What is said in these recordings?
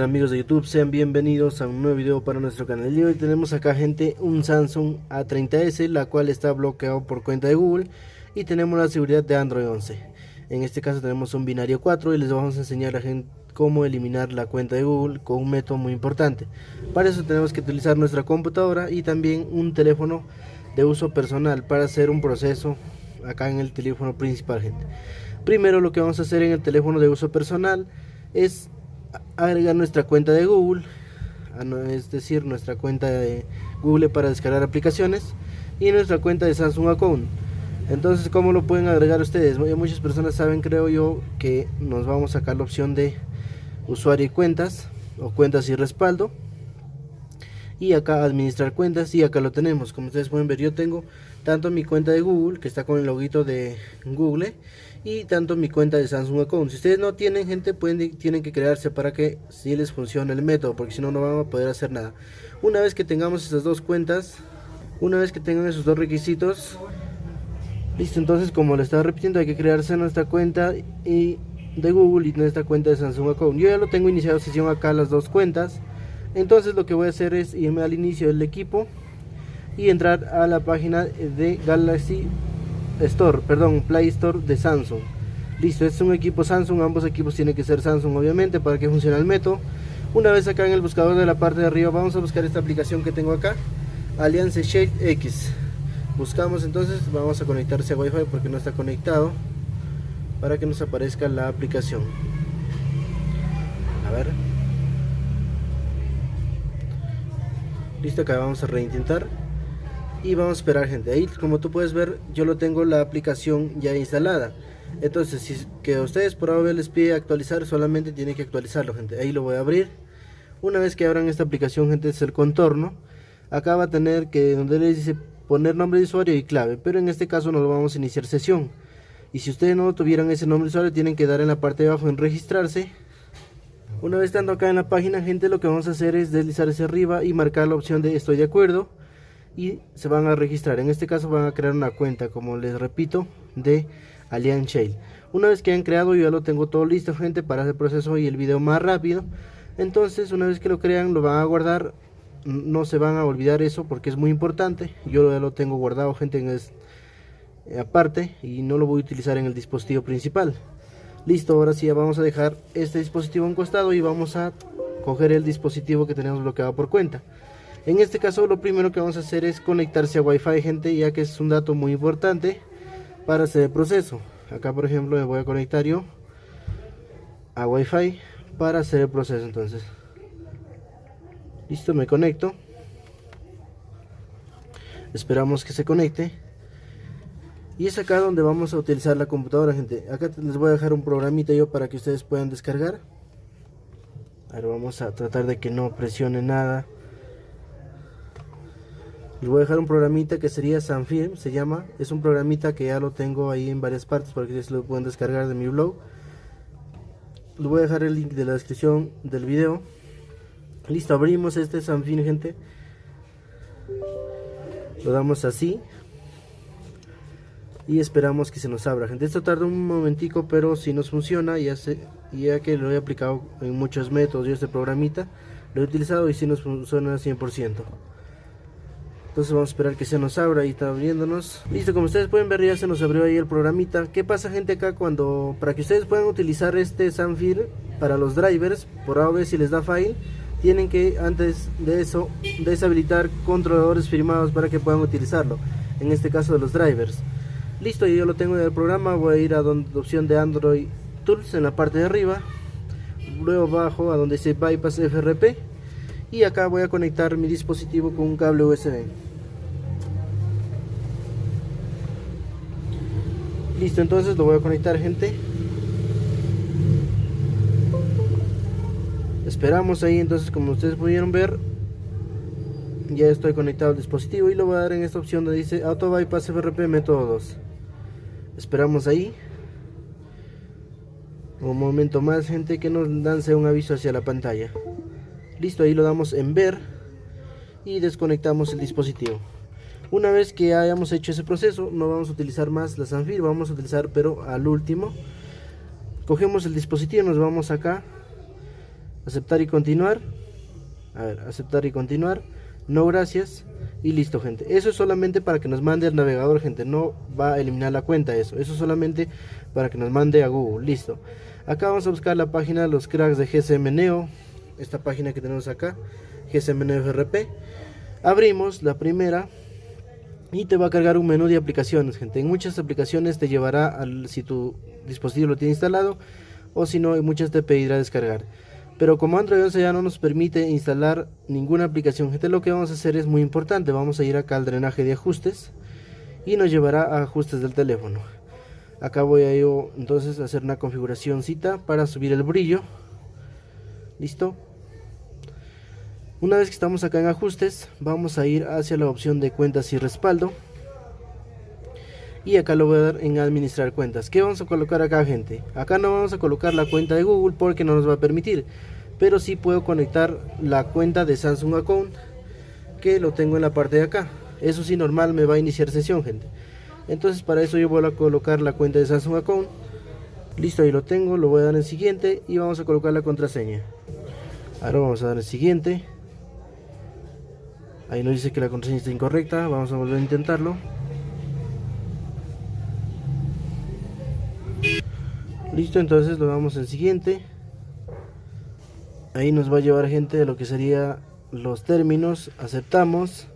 Amigos de YouTube, sean bienvenidos a un nuevo video para nuestro canal. Y hoy tenemos acá gente un Samsung A30s, la cual está bloqueado por cuenta de Google y tenemos la seguridad de Android 11. En este caso tenemos un binario 4 y les vamos a enseñar a gente cómo eliminar la cuenta de Google con un método muy importante. Para eso tenemos que utilizar nuestra computadora y también un teléfono de uso personal para hacer un proceso acá en el teléfono principal, gente. Primero lo que vamos a hacer en el teléfono de uso personal es agregar nuestra cuenta de Google, es decir, nuestra cuenta de Google para descargar aplicaciones y nuestra cuenta de Samsung Account. Entonces, ¿cómo lo pueden agregar ustedes? Muchas personas saben, creo yo, que nos vamos a sacar la opción de usuario y cuentas o cuentas y respaldo y acá administrar cuentas y acá lo tenemos como ustedes pueden ver yo tengo tanto mi cuenta de Google que está con el loguito de Google y tanto mi cuenta de Samsung Account. Si ustedes no tienen gente pueden tienen que crearse para que si les funcione el método porque si no no van a poder hacer nada. Una vez que tengamos esas dos cuentas una vez que tengan esos dos requisitos listo entonces como le estaba repitiendo hay que crearse nuestra cuenta y de Google y nuestra cuenta de Samsung Account. Yo ya lo tengo iniciado sesión acá las dos cuentas. Entonces lo que voy a hacer es irme al inicio del equipo y entrar a la página de Galaxy Store, perdón, Play Store de Samsung. Listo, este es un equipo Samsung, ambos equipos tienen que ser Samsung obviamente para que funcione el método. Una vez acá en el buscador de la parte de arriba vamos a buscar esta aplicación que tengo acá, Alliance Shade X. Buscamos entonces, vamos a conectarse a Wi-Fi porque no está conectado para que nos aparezca la aplicación. A ver. listo acá vamos a reintentar y vamos a esperar gente. Ahí como tú puedes ver yo lo tengo la aplicación ya instalada. Entonces si que ustedes por ahora les pide actualizar solamente tienen que actualizarlo gente. Ahí lo voy a abrir. Una vez que abran esta aplicación gente es el contorno. Acá va a tener que donde les dice poner nombre de usuario y clave pero en este caso no lo vamos a iniciar sesión. Y si ustedes no tuvieran ese nombre de usuario tienen que dar en la parte de abajo en registrarse. Una vez estando acá en la página, gente, lo que vamos a hacer es deslizar hacia arriba y marcar la opción de estoy de acuerdo y se van a registrar. En este caso van a crear una cuenta, como les repito, de Alien Shale. Una vez que han creado, yo ya lo tengo todo listo, gente, para hacer el proceso y el video más rápido. Entonces, una vez que lo crean, lo van a guardar. No se van a olvidar eso porque es muy importante. Yo ya lo tengo guardado, gente, en aparte y no lo voy a utilizar en el dispositivo principal. Listo, ahora sí vamos a dejar este dispositivo en costado y vamos a coger el dispositivo que tenemos bloqueado por cuenta. En este caso lo primero que vamos a hacer es conectarse a Wi-Fi gente ya que es un dato muy importante para hacer el proceso. Acá por ejemplo me voy a conectar yo a Wi-Fi para hacer el proceso entonces. Listo, me conecto. Esperamos que se conecte. Y es acá donde vamos a utilizar la computadora, gente. Acá les voy a dejar un programita yo para que ustedes puedan descargar. Ahora vamos a tratar de que no presione nada. Les voy a dejar un programita que sería Sanfilm, se llama. Es un programita que ya lo tengo ahí en varias partes para que ustedes lo puedan descargar de mi blog. Les voy a dejar el link de la descripción del video. Listo, abrimos este Sanfilm, gente. Lo damos así y esperamos que se nos abra gente esto tarda un momentico pero si nos funciona ya ya que lo he aplicado en muchos métodos yo este programita lo he utilizado y si nos funciona 100% entonces vamos a esperar que se nos abra y está abriéndonos. Listo como ustedes pueden ver ya se nos abrió ahí el programita. Qué pasa gente acá cuando para que ustedes puedan utilizar este Sanfir para los drivers por ahora si les da file tienen que antes de eso deshabilitar controladores firmados para que puedan utilizarlo en este caso de los drivers. Listo yo lo tengo en el programa voy a ir a donde opción de Android Tools en la parte de arriba luego bajo a donde dice Bypass FRP y acá voy a conectar mi dispositivo con un cable USB listo entonces lo voy a conectar gente. Esperamos ahí entonces como ustedes pudieron ver ya estoy conectado al dispositivo y lo voy a dar en esta opción donde dice Auto Bypass FRP método 2 esperamos ahí. Un momento más gente que nos lance un aviso hacia la pantalla listo ahí lo damos en ver y desconectamos el dispositivo. Una vez que hayamos hecho ese proceso no vamos a utilizar más la Sanfir vamos a utilizar pero al último cogemos el dispositivo nos vamos acá aceptar y continuar. A ver aceptar y continuar. No gracias. Y listo gente. Eso es solamente para que nos mande el navegador gente. No va a eliminar la cuenta eso. Eso es solamente para que nos mande a google. Listo. Acá vamos a buscar la página de los cracks de GSM Neo esta página que tenemos acá GSM Neo FRP abrimos la primera y te va a cargar un menú de aplicaciones gente. En muchas aplicaciones te llevará al si tu dispositivo lo tiene instalado o si no en muchas te pedirá descargar. Pero como Android 11 ya no nos permite instalar ninguna aplicación gente lo que vamos a hacer es muy importante. Vamos a ir acá al drenaje de ajustes y nos llevará a ajustes del teléfono. Acá voy a yo entonces a hacer una configuración cita para subir el brillo. Listo una vez que estamos acá en ajustes vamos a ir hacia la opción de cuentas y respaldo. Y acá lo voy a dar en administrar cuentas. ¿qué vamos a colocar acá gente? acá no vamos a colocar la cuenta de Google porque no nos va a permitir pero sí puedo conectar la cuenta de Samsung Account que lo tengo en la parte de acá. Eso sí normal me va a iniciar sesión gente. Entonces para eso yo voy a colocar la cuenta de Samsung Account. Listo ahí lo tengo lo voy a dar en siguiente y vamos a colocar la contraseña. Ahora vamos a dar en siguiente ahí nos dice que la contraseña está incorrecta vamos a volver a intentarlo. Listo entonces lo damos en siguiente. Ahí nos va a llevar gente a lo que sería los términos aceptamos.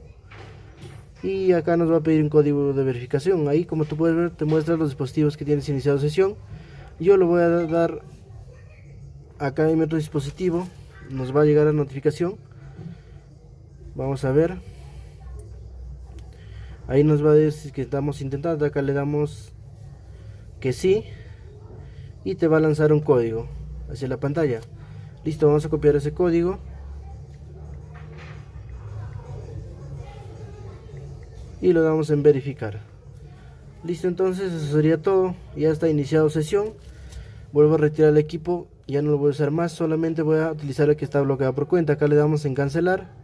Y acá nos va a pedir un código de verificación. Ahí como tú puedes ver te muestra los dispositivos que tienes iniciado sesión. Yo lo voy a dar acá en mi otro dispositivo. Nos va a llegar la notificación vamos a ver. Ahí nos va a decir que estamos intentando acá le damos que sí y te va a lanzar un código hacia la pantalla. Listo vamos a copiar ese código. Y lo damos en verificar. Listo entonces eso sería todo. Ya está iniciado sesión. Vuelvo a retirar el equipo. Ya no lo voy a usar más. Solamente voy a utilizar el que está bloqueado por cuenta. Acá le damos en cancelar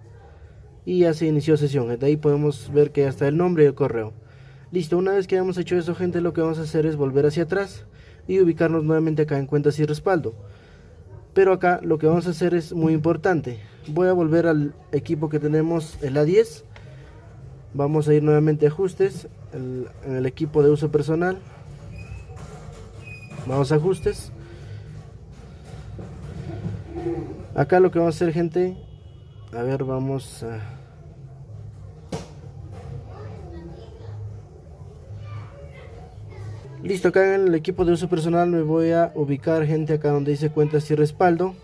y ya se inició sesión. De ahí podemos ver que ya está el nombre y el correo. Listo una vez que hayamos hecho eso gente lo que vamos a hacer es volver hacia atrás y ubicarnos nuevamente acá en cuentas y respaldo. Pero acá lo que vamos a hacer es muy importante. Voy a volver al equipo que tenemos el A10 vamos a ir nuevamente a ajustes en el equipo de uso personal. Vamos a ajustes. Acá lo que vamos a hacer gente a ver vamos a Listo, acá en el equipo de uso personal me voy a ubicar gente acá donde dice cuentas y respaldo.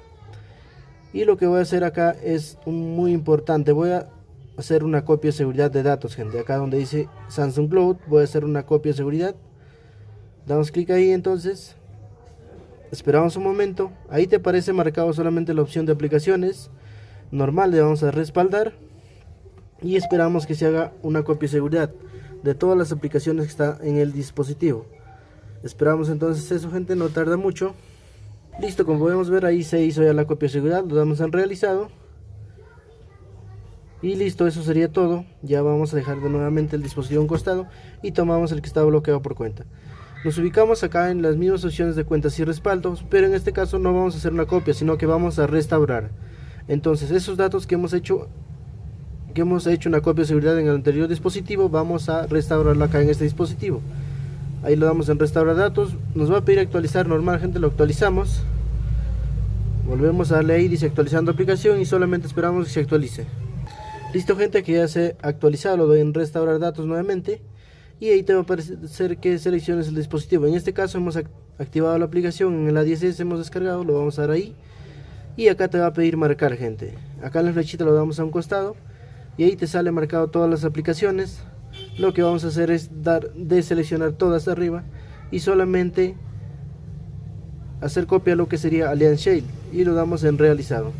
Y lo que voy a hacer acá es muy importante, voy a hacer una copia de seguridad de datos, gente. Acá donde dice Samsung Cloud, voy a hacer una copia de seguridad. Damos clic ahí entonces. Esperamos un momento. Ahí te aparece marcado solamente la opción de aplicaciones. Normal, le vamos a respaldar. Y esperamos que se haga una copia de seguridad de todas las aplicaciones que está en el dispositivo. Esperamos entonces eso gente, no tarda mucho. Listo, como podemos ver ahí se hizo ya la copia de seguridad, lo damos en realizado. Y listo, eso sería todo. Ya vamos a dejar de nuevamente el dispositivo a un costado y tomamos el que está bloqueado por cuenta. Nos ubicamos acá en las mismas opciones de cuentas y respaldos, pero en este caso no vamos a hacer una copia, sino que vamos a restaurar. Entonces, esos datos que hemos hecho que hemos hecho una copia de seguridad en el anterior dispositivo, vamos a restaurarlo acá en este dispositivo ahí lo damos en restaurar datos. Nos va a pedir actualizar normal gente lo actualizamos. Volvemos a darle ahí dice actualizando aplicación y solamente esperamos que se actualice. Listo gente que ya se ha actualizado lo doy en restaurar datos nuevamente. Y ahí te va a aparecer que selecciones el dispositivo. En este caso hemos activado la aplicación en el A10S hemos descargado lo vamos a dar ahí. Y acá te va a pedir marcar gente. Acá en la flechita lo damos a un costado. Y ahí te sale marcado todas las aplicaciones lo que vamos a hacer es dar de seleccionar todas arriba y solamente hacer copia de lo que sería Alliance Shale y lo damos en realizado.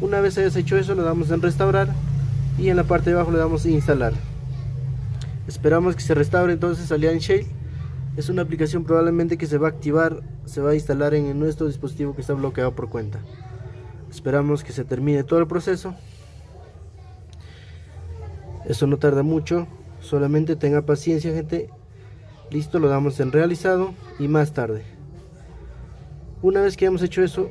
Una vez hayas hecho eso lo damos en restaurar y en la parte de abajo le damos instalar. Esperamos que se restaure entonces Alliance Shale. Es una aplicación probablemente que se va a activar se va a instalar en nuestro dispositivo que está bloqueado por cuenta. Esperamos que se termine todo el proceso. Eso no tarda mucho solamente tenga paciencia gente. Listo lo damos en realizado y más tarde. Una vez que hemos hecho eso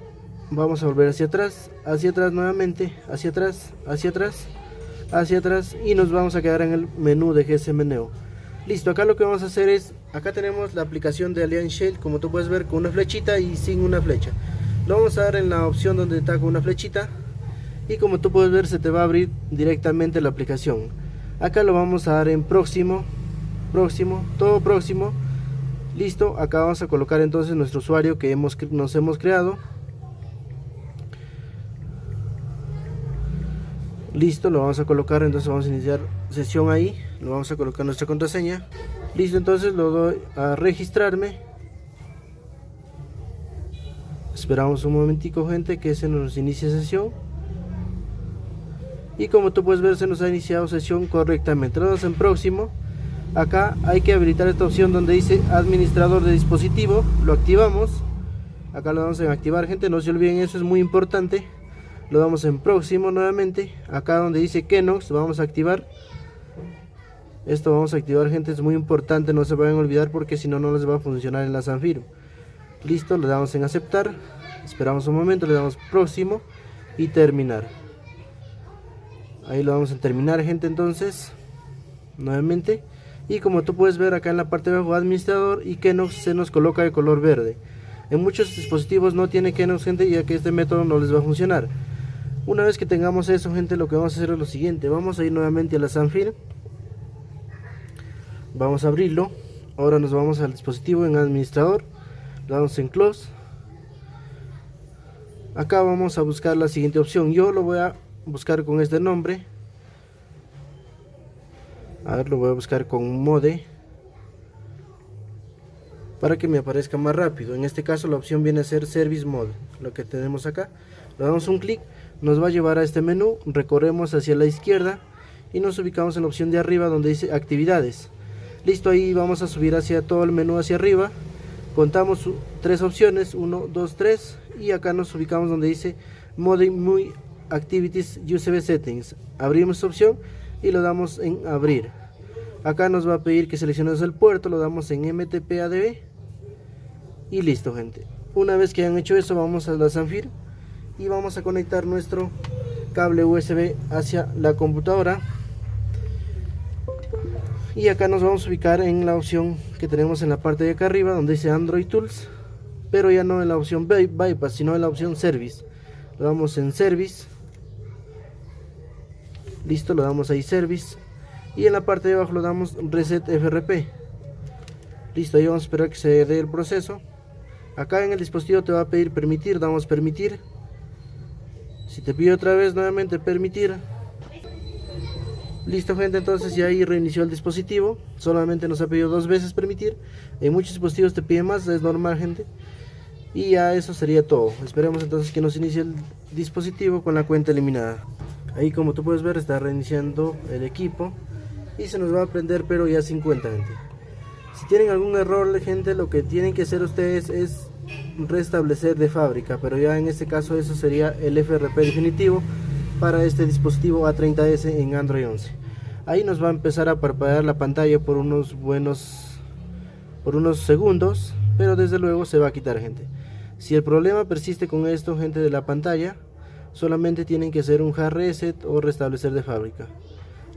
vamos a volver hacia atrás hacia atrás nuevamente hacia atrás hacia atrás hacia atrás y nos vamos a quedar en el menú de GSM Neo listo acá lo que vamos a hacer es acá tenemos la aplicación de Alliance Shell como tú puedes ver con una flechita y sin una flecha. Lo vamos a dar en la opción donde está con una flechita y como tú puedes ver se te va a abrir directamente la aplicación acá lo vamos a dar en próximo próximo todo próximo. Listo acá vamos a colocar entonces nuestro usuario que hemos nos hemos creado. Listo lo vamos a colocar entonces vamos a iniciar sesión ahí. Lo vamos a colocar nuestra contraseña. Listo entonces lo doy a registrarme. Esperamos un momentico gente que se nos inicie sesión y como tú puedes ver se nos ha iniciado sesión correctamente. Lo damos en próximo acá hay que habilitar esta opción donde dice administrador de dispositivo. Lo activamos. Acá lo damos en activar gente no se olviden eso es muy importante. Lo damos en próximo nuevamente. Acá donde dice Kenox vamos a activar. Esto vamos a activar gente es muy importante no se vayan a olvidar porque si no no les va a funcionar en la Zanfiro listo le damos en aceptar. Esperamos un momento le damos próximo y terminar ahí lo vamos a terminar gente entonces nuevamente. Y como tú puedes ver acá en la parte de abajo administrador y Kenox se nos coloca de color verde. En muchos dispositivos no tiene Kenox gente ya que este método no les va a funcionar. Una vez que tengamos eso gente lo que vamos a hacer es lo siguiente. Vamos a ir nuevamente a la Sanfil. Vamos a abrirlo. Ahora nos vamos al dispositivo en administrador. Damos en close. Acá vamos a buscar la siguiente opción. Yo lo voy a buscar con este nombre. A ver lo voy a buscar con mode. Para que me aparezca más rápido. En este caso la opción viene a ser service mode lo que tenemos acá. Le damos un clic nos va a llevar a este menú. Recorremos hacia la izquierda y nos ubicamos en la opción de arriba donde dice actividades. Listo ahí vamos a subir hacia todo el menú hacia arriba. Contamos tres opciones 1 2 3 y acá nos ubicamos donde dice mode muy activities usb settings. Abrimos opción y lo damos en abrir. Acá nos va a pedir que seleccionemos el puerto lo damos en mtp adb y listo gente. Una vez que hayan hecho eso vamos a la Sanfir y vamos a conectar nuestro cable USB hacia la computadora. Y acá nos vamos a ubicar en la opción que tenemos en la parte de acá arriba donde dice Android Tools pero ya no en la opción Bypass sino en la opción Service. Lo damos en Service listo lo damos ahí Service. Y en la parte de abajo lo damos Reset FRP listo ahí vamos a esperar que se dé el proceso. Acá en el dispositivo te va a pedir permitir damos permitir. Si te pide otra vez nuevamente permitir. Listo gente entonces ya ahí reinició el dispositivo. Solamente nos ha pedido dos veces permitir. En muchos dispositivos te pide más es normal gente. Y ya eso sería todo. Esperemos entonces que nos inicie el dispositivo con la cuenta eliminada ahí como tú puedes ver está reiniciando el equipo y se nos va a prender pero ya sin cuenta gente si tienen algún error gente lo que tienen que hacer ustedes es restablecer de fábrica pero ya en este caso eso sería el FRP definitivo para este dispositivo A30S en Android 11 ahí nos va a empezar a parpadear la pantalla por unos buenos por unos segundos pero desde luego se va a quitar gente. Si el problema persiste con esto gente de la pantalla solamente tienen que hacer un hard reset o restablecer de fábrica.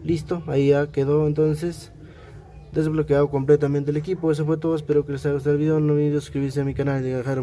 Listo ahí ya quedó entonces desbloqueado completamente el equipo. Eso fue todo espero que les haya gustado el video. No olviden suscribirse a mi canal y dejar un